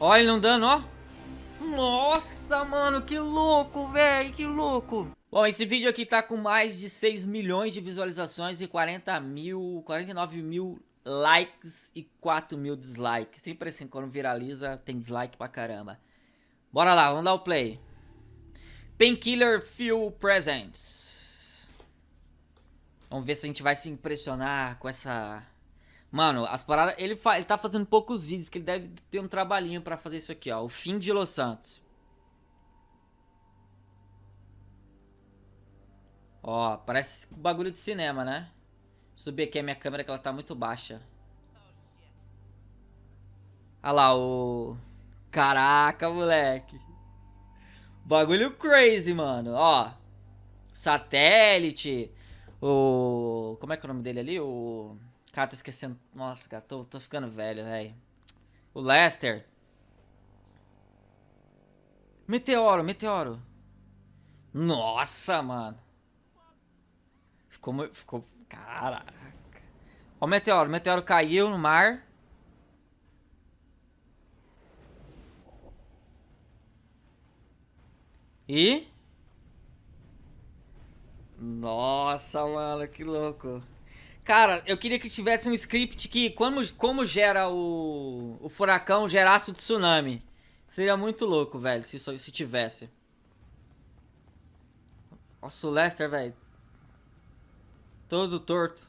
Olha ele não dando, ó. Nossa, mano, que louco, velho, que louco. Bom, esse vídeo aqui tá com mais de 6 milhões de visualizações e 40 mil, 49 mil likes e 4 mil dislikes. Sempre assim, quando viraliza, tem dislike pra caramba. Bora lá, vamos dar o play. Painkiller Feel Presents. Vamos ver se a gente vai se impressionar com essa... Mano, as paradas... Ele, ele tá fazendo poucos vídeos, que ele deve ter um trabalhinho pra fazer isso aqui, ó. O fim de Los Santos. Ó, parece bagulho de cinema, né? Subir aqui a minha câmera que ela tá muito baixa. Olha lá o... Caraca, moleque. Bagulho crazy, mano. Ó. Satélite. O... Como é que é o nome dele ali? O... Cara, tô esquecendo. Nossa, cara, tô, tô ficando velho, velho. O Lester. Meteoro, meteoro. Nossa, mano. Ficou... ficou caraca. Ó o meteoro. O meteoro caiu no mar. E... Nossa, mano, que louco. Cara, eu queria que tivesse um script que, como, como gera o, o furacão, gerasse o tsunami. Seria muito louco, velho, se, se tivesse. Nossa, o Lester, velho. Todo torto.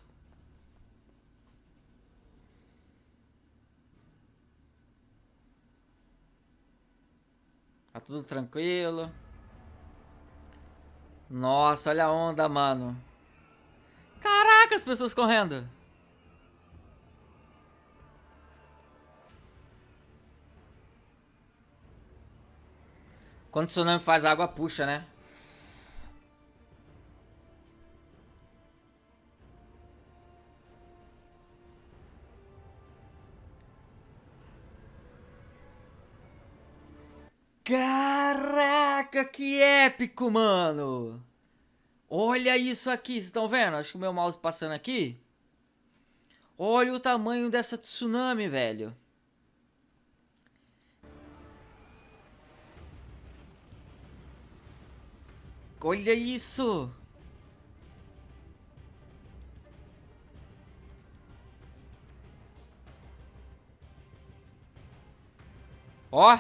Tá tudo tranquilo. Nossa, olha a onda, mano. As pessoas correndo. Quando o tsunami faz, água puxa, né? Caraca, que épico, mano! Olha isso aqui, vocês estão vendo? Acho que o meu mouse passando aqui. Olha o tamanho dessa tsunami, velho. Olha isso! Ó!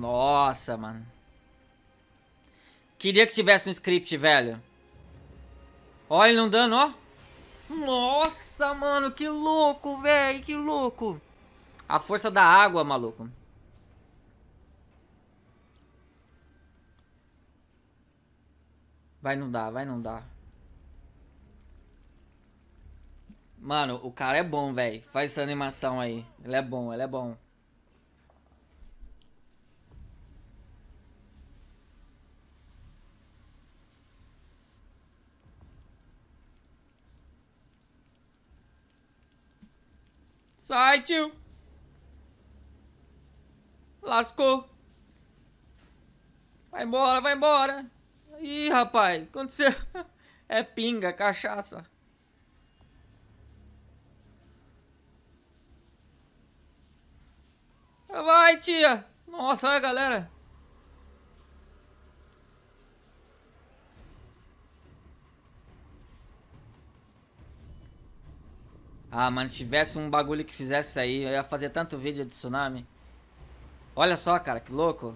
Nossa, mano. Queria que tivesse um script, velho. Olha ele não dando, ó. Nossa, mano, que louco, velho, que louco. A força da água, maluco. Vai não dar, vai não dar. Mano, o cara é bom, velho. Faz essa animação aí. Ele é bom, ele é bom. Sai, tio. Lascou. Vai embora, vai embora. Ih, rapaz, aconteceu. É pinga, cachaça. Vai, tia. Nossa, olha, galera. Ah, mano, se tivesse um bagulho que fizesse isso aí, eu ia fazer tanto vídeo de tsunami. Olha só, cara, que louco.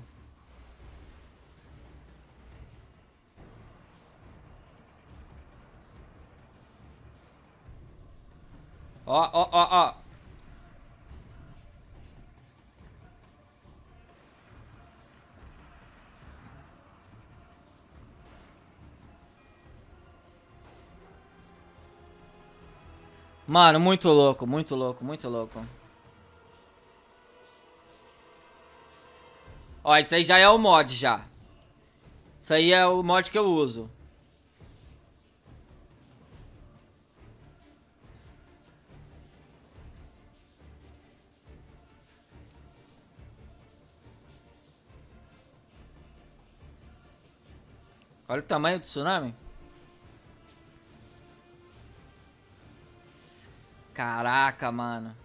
Ó, ó, ó, ó. Mano, muito louco, muito louco, muito louco. Ó, isso aí já é o mod, já. Isso aí é o mod que eu uso. Olha o tamanho do tsunami. Caraca, mano.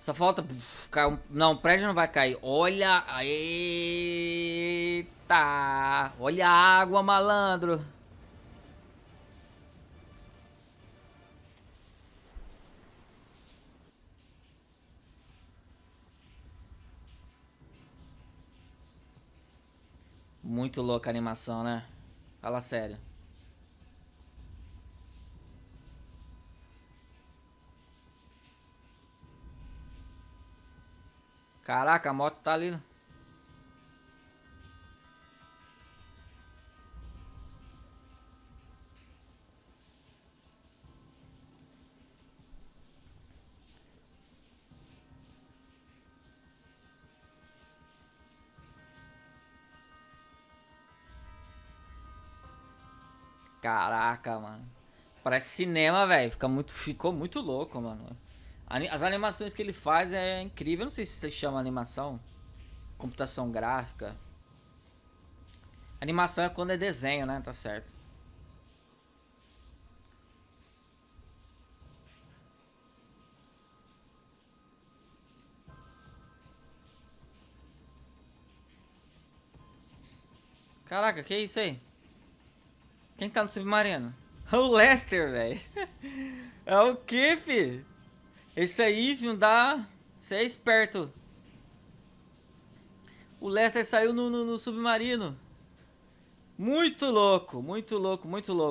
Só falta... Não, o prédio não vai cair. Olha... Eita! Olha a água, malandro. Muito louca a animação, né? Fala sério. Caraca, a moto tá ali. Caraca, mano. Parece cinema, velho. Fica muito, ficou muito louco, mano. As animações que ele faz é incrível. Eu não sei se você chama animação. Computação gráfica. Animação é quando é desenho, né? Tá certo. Caraca, que é isso aí? Quem tá no submarino? O Lester, velho. É o que, fi? Esse aí, filho, dá... Você é esperto. O Lester saiu no, no, no submarino. Muito louco, muito louco, muito louco.